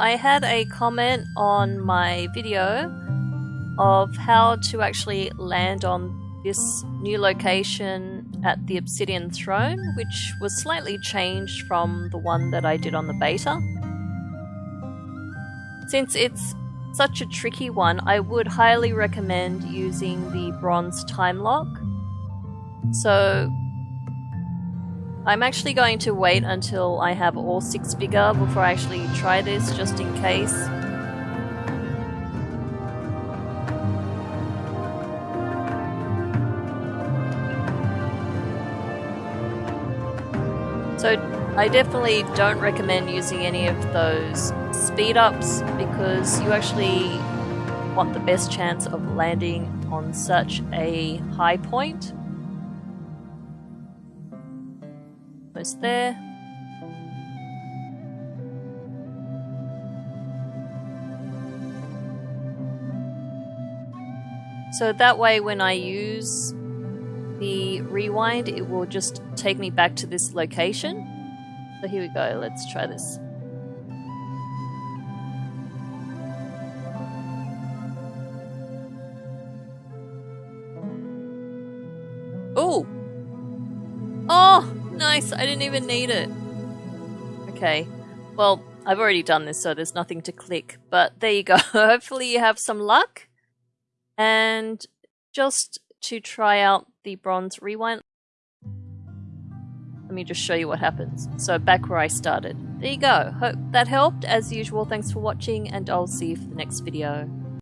I had a comment on my video of how to actually land on this new location at the Obsidian Throne, which was slightly changed from the one that I did on the beta. Since it's such a tricky one, I would highly recommend using the bronze time lock. So I'm actually going to wait until I have all six bigger before I actually try this, just in case. So I definitely don't recommend using any of those speed ups because you actually want the best chance of landing on such a high point. There. So that way when I use the rewind, it will just take me back to this location. So here we go, let's try this. Oh! Oh! Nice! I didn't even need it. Okay. Well, I've already done this, so there's nothing to click. But there you go. Hopefully you have some luck. And just to try out the bronze rewind, let me just show you what happens. So back where I started. There you go. Hope that helped. As usual, thanks for watching, and I'll see you for the next video.